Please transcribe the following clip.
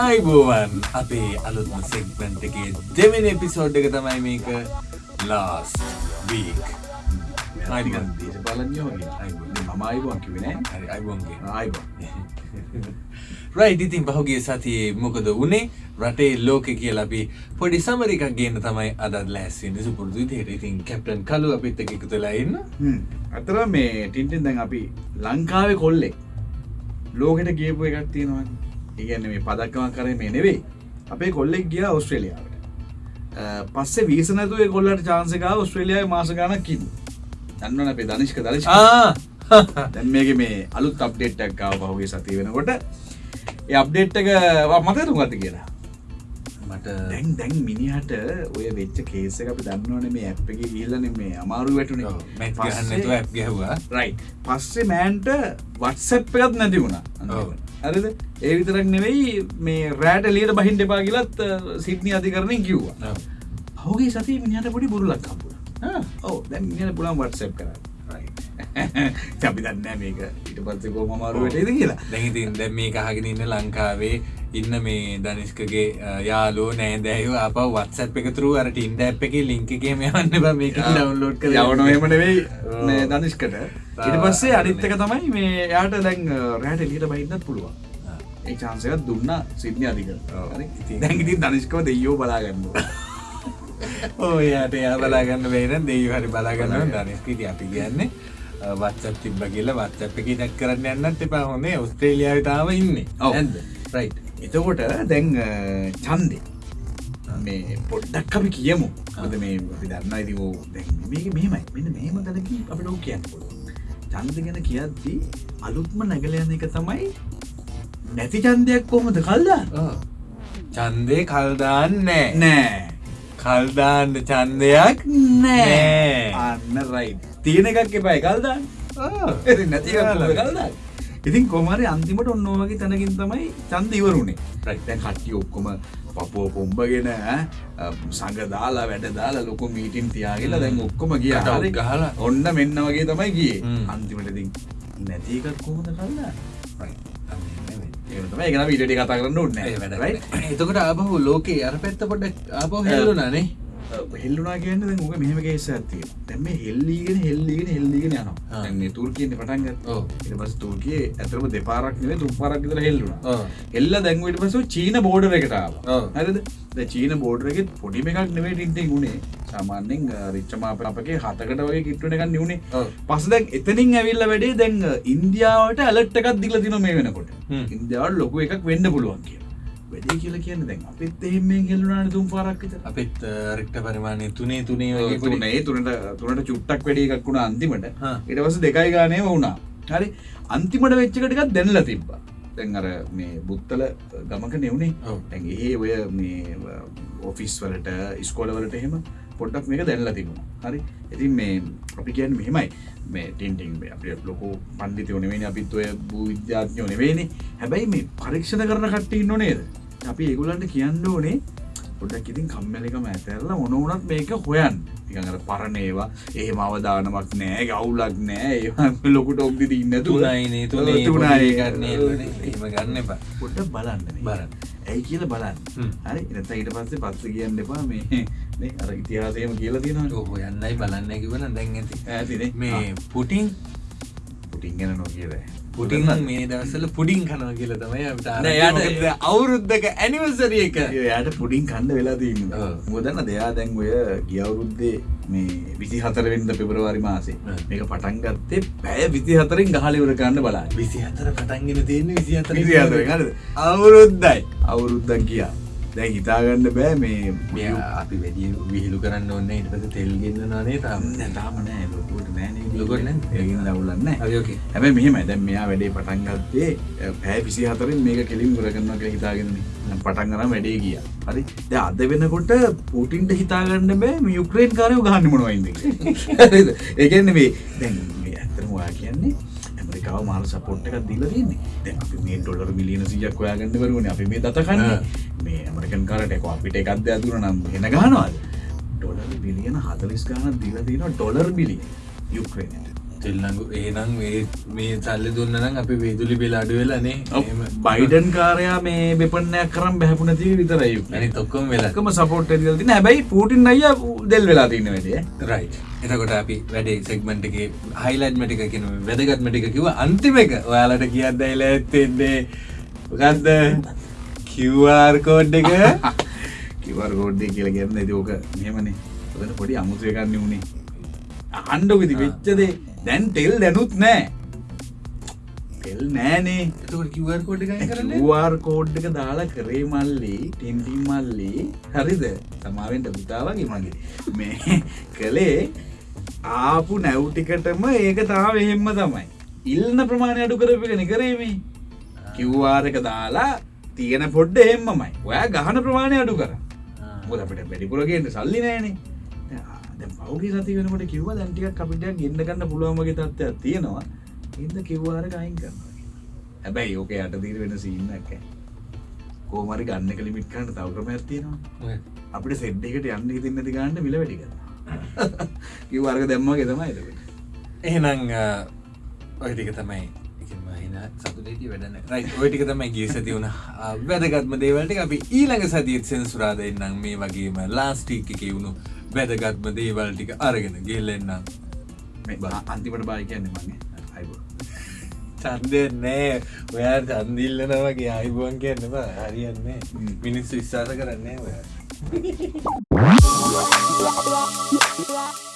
අයිබෝවන් අපේ අලුත්ම සෙක්මන්ට් එකේ දෙවෙන එපිසෝඩ් එක තමයි මේක ලාස් වීක් දේශපාලඥයෝගේ මම අයිබෝන් කිවෙන හරි අයිබෝන්ගේ ආයිබෝ රයිට් ඉතින් පහුගේ සතියේ මොකද වනේ? රටේ ලෝක කියලා අපි පොඩි සමරිකක් ගන්න තමයි අදත් ලෑස්වෙන් සුපුරදු තේර ඉතින් කැප්ටන් කලු අපිත් එක එකතු වෙලා ඉන්න. අතර මේ ටින්ටෙන් දැන් අපි ලංකාවේ කොල්ලෙක් ලෝකට ගියපු එකක් තියෙනවා. ඉගන්න මේ පදක්කම කරේ මේ නෙවෙයි. අපේ කොල්ලෙක් ගිය ඔස්ට්‍රේලියාවට පස්සේ වීසනතුවේ කොල්ලට චාන්සකා ඔස්ට්‍රේලියාව මාස ගණක් කිව දන්නවන අපේ දනිෂ්ක දරිශ දැන් මේක මේ අලුත් අප්ඩේට්ටක් කාව පහුගේ සති වෙනකොට. ඒ අප්ඩේට්ක මතරු ගත කියලා මට දැන් දැන් මිනිහට ඔය වෙච්ච කේස අපි දන්නවන මේ ඇප්පගේ ගිල්ලන මේ අමාරු වැටුන. ගැහවා. රයි පස්සේ මෑන්ට වත්සැප් එකත් නැති වුණා. හරිද? ඒ විතරක් නෙවෙයි මේ රෑට ලියට බහින් දෙපා කියලත් සිට්නි අධිකරණය කිව්වා. හෝගේ සති මිනිහට පොඩි බුරුලක් කම්පුර ඕ දැන් මිනිට පුළන් වටසැප් කර අපි දන්න මේක. ඊට පත්සේ කෝ මමාරුවටේද කියලා. දැහිතින් දැ මේ කහගෙන ඉන්න ලංකාවේ ඉන්න මේ දනිස්කගේ යාලෝ නෑදෑයෝ අප වත්සැප් එකතුරු අරට ඉන්ඩ ඇප් එක ලිංකගේ මෙයන්න බ මේක ඩවන්ලෝඩ් කර යවනොයම නෙවෙයි ඔව්. මේ දනිෂ්කට ඉට පස්සේ අනිත්තක තමයි මේ යාට දැන් රෑට ලියට බහින්නත් පුළුවන්. ඒ චාන්සකත් දුන්න සිද්්‍ය අධික. දැන්ගිතින් දනිස්කව දෙයෝ බලාගන්න ඕයාට එයා බලාගන්න වේන දෙය හරි බලාගන්න දනිස්කීට අපි කියන්නේ වත්සප් තිබ්බ කියල වත්සප් එක ටක් කරන්න යන්නත් එපා. හොනේ ඔස්ට්‍රේලියාව තාව ඉන්නේ. ඇද රයි් එතකොට දැන් චන්දෙ මේ පොඩ්ඩක් අපි කියමු. අද මේ අපි දන්න ඉතිවෝ මේක මෙමයි මෙන්න මේම තැනක අපිට ඔව් කියන්න චන්ද ගැන කියද්දී අලුත්ම නැගලයන එක තමයි නැති චන්දයක් කොහොමද? කල්දා චන්දය කල්දාන්න නෑ. කල්දාන්න චන්දයක් නෑ. අන්න රයි තියෙන එකක් එපයි. කල්දාන්න නැති කල්දා ඉතින් කොමරි අන්තිමට ඔන්නෝවගේ තැනකින් තමයි චන්ද ඉවරුණේ. දැන් කට්ටිය ඔක්කොම පපුව පොම්බගෙන ඈ, සඟ දාලා වැඩ දාලා ලොකු මීටින් තියාගලා දැන් ඔක්කොම ගිය. කටවුත් ගහලා. ඔන්න මෙන්න වගේ තමයි ගියේ. හ්ම්. අන්තිමට ඉතින් නැති එකක් කොහොමද කල්ලා ඊට ටික කතා කරන්න ඕනේ. ඒ නෑ. වැඩ right? එතකොට ආබහු ලෝකේ අර පැත්ත පොඩ ආපහු හෙල්ලුනානේ හෙල්ලුනා කියන්න ඕක මෙහෙම කේස් එකක් තියෙනවා. දැන් මේ හෙල්ලීගෙන හෙල්ලීගෙන හෙල්ලීගෙන යනවා. මේ තුර්කියෙන්නේ පටන් ගත්තා. ඔව්. ඊට පස්සේ තුර්කියේ ඇත්තටම දෙපාරක් නෙවෙයි තුන් පාරක් විතර හෙල්ලුණා. ඔව්. එල්ල දැන් ඊට පස්සේ චීන බෝඩර් එකට ආවා. ඔව්. හරිද? චීන බෝඩර් එකේ පොඩිම එකක් නෙවෙයි ටින්ටින් උනේ. සාමාන්‍යයෙන් රිච්චමාප අපගේ හතකට වගේ කිට්ටුවෙන එකක්. ඔව්. පස්සේ දැන් එතනින් ඇවිල්ලා වැඩේ දැන් ඉන්දියාවට ඇලර්ට් එකක් දීලා තිනවා මේ වෙනකොට. ඉන්දියාවට ලොකු එකක් වෙන්න පුළුවන් කියලා. වැඩේ කියලා කියන්නේ දැන් අපිත් එහෙම මෙන් හෙල්ලුණානේ තුන් පාරක් විතර. අපිත් රෙක්ට පරිමාණය තුනේ තුනේ වගේ පොඩි තුනේ. තුනට තුනට චුට්ටක් වැඩි එකක් වුණා අන්තිමට. ඊට පස්සේ දෙකයි ගානේම වුණා. හරි. අන්තිමට වෙච්ච එක ටිකක් දැනලා තිබ්බා. දැන් අර මේ බුත්තල ගමක නෙවුනේ. දැන් ඒ ඔය මේ ඔෆිස් වලට ඉස්කෝල වලට එහෙම පොඩ්ඩක් මේක දැනලා තිබුණා. හරි. ඉතින් මේ අපි කියන්නේ මෙහෙමයි. මේ ටින්ටින් මේ අපි ලොකු පණ්ඩිතයෝ නෙවෙයිනේ අපිත් ඔය භූ විද්‍යාඥයෝ නෙවෙයිනේ. හැබැයි මේ පරීක්ෂණ කරන කට්ටිය ඉන්නෝ නේද අපි ඒගොල්ලන්ට කියන්න ඕනේ පොඩක් ඉතින් කම්මැලිකම ඇතැරලා මොන වුණත් මේක හොයන්න. නිකන් අර පරණ ඒවා. එහෙම අවදානමක් නෑ ගවුලක් නෑ. ඒවා ලොකුට ඔක්දි ඉන්න තුනයිනේ තුනේ. තුනයි. ගන්න පොඩ්ඩක් බලන්න මේ. බලන්න. ඇයි කියල බලන්න. හරි? එනත ඊට පස්සේ පත්ස කියන්න එපා. මේ අර ඉතිහාසයම කියලා තියෙනවා ඔහු යන්නයි බලන්න කිවන දැන් ඇති. ඇතිනේ. මේ පුටින් පුටින් ගැන නො කියද පුටින් මේ දවසල පුඩින් කනවා කියල තමයි. යාට- අවුරුද්ධක ඇනිවසරිය එක යායට පුඩින් කණ්ඩ වෙලා තින්න ඔව්. මුදන්න දෙයා දැන් ඔය ගියවුරුද්දේ මේ විසි හතරවෙන්ද පෙබරවාරි මාසේ. මේක පටන් ගත්තේ පැය විසි හතරින් ගහලිවර කන්න බලා විසි හතර පටන්ගෙන තියෙන විසි හතර? අවුරුද්දයි අවුරුද්දක් ගියා දැන් හිතාගන්න බෑ මේ මෙ අපි වැඩිය විහිලු කරන්න ඔන්න ඉට පස තෙල් ගෙන්න්නනේ තාම? තාම නෑ ලොකුට නෑ ලොකුට නෑ? ඒගින් දවුලන්න අයෝකේ හැබැ මෙහෙම දැන් මෙයා වැඩේ පටන් ගත්තේ පෑ පිසි හතරින් මේක කෙලින් ගරගන්න කළ හිතාගෙන පටන් කරම් වැඩේ ගිය. හරි. ද අද වෙනකොට පූටින්ට හිතාගන්න බෑ මේ යුක්‍රේන් කාරයෝ ගහන්න මොනවයිද ඒගන්න මේ දැන් ඔයා කියන්නේ ඇමරිකාව මාල සපොට් එකක් දීල තින්නේ දැන් අපි මේ ඩොලර් මිලියන සියක් ඔයාගන්න වරුවන අපි මේ දතකන්න මේ ඇමරිකන් කාරට එක අපිට එකක්ද ඇතුර නම් හෙන ගනවාද ඩොලර් බිලියන හතලිස් ගාන දීල තින ඩොලර් බිලිය යුක්‍රේනට තෙල්ලඟු ඒනම් මේ සල්ලි දුන්නනම් අපි වේදුලි බෙල අඩු වෙලානේ බයිඩන් කාරයා මේ බෙපන්නයක් කරම් බැහපුන තිය විතරයි. අනි තොක්කොම් වෙලා. එකම සපෝට් තින හැබැයි පූටින් අය දෙල් වෙලා තින්න වැඩේ රයි් එතකොට අපි වැඩේ සෙක්මට එක හයිලයිට් මටික කියන වැදගත් මටික කිව අන්තිම එක. ඔයාලට කියන්න එල ඇත්තෙන්නේ ගත්ද කිවර් කෝඩ් එක. කිවර් ගෝඩ්ඩේ කියල ගන්න ඇති ඕක මෙමනේ පොඩි අමුතුයකන්න වුණේ අහන්ඩොකති වෙච්චදේ දැන් ටෙල් දැනුත් නෑ. තෙල් නෑනේ. එතකොට කිවර් කෝඩ් එක කරන්න? වාර් කෝඩ් එක දාලා කරේ මල්ලි ටෙන්ටි මල්ලි. හරිද? සමාවෙන්ට පුතාවගේ මගේ. මේ කළේ ආපු නැව්ටිකටම ඒක තාව එහෙම්ම තමයි. ඉල්න්න ප්‍රමාණය අඩු කරපගෙන කරේමේ. කිව්වාර එක දාලා තියෙන පොඩ්ඩ එහෙම්මමයි. ඔයා ගහන ප්‍රමාණය අඩු කර. මොද අපිට වැඩිපුරගේට සල්ලි නෑනේ පෞගේ සති වෙනකට කිව්ව දැන්ටික අපිට ගන්න ගන්න පුළුවන්මගේ තත්ත්වයක් තියෙනවා. ඉද කිව්වාර අයින් කරනවා හැබැයි ඕක යට දීර වෙන සින්නක් කෝමරි ගන්න කලිමිට කන්න තවක්‍රම ඇතියෙනවා අපිට සෙඩ්ඩකට යන්න ඉතින්නති ගන්න මිල වැඩි කර කිව්වාර්ග දැම්මගේ තමයි එහෙනම් ඔයටික තමයි සතුටට වැඩන රයි ඔයටික තමයි ගේ සති වුණ. වැදගත්ම දේවලට අපි ඊළඟ සතියත් සෙන්සුරාද එන්නම්. මේ වගේම ලාස්ටික් එක වුණු වැදගත්ම දේවල් ටික අරගෙන ගෙල්ලෙන්නම් අන්තිමට බායි කියන්නේ මගේ අයිබෝ. චන්දය නෑ. ඔයා චන්දිල්ලනවගේ අයිබුවන් කියන්නවා හරියන්නේ මිනිස්සු විශ්වාස කරන්නේ ඔයා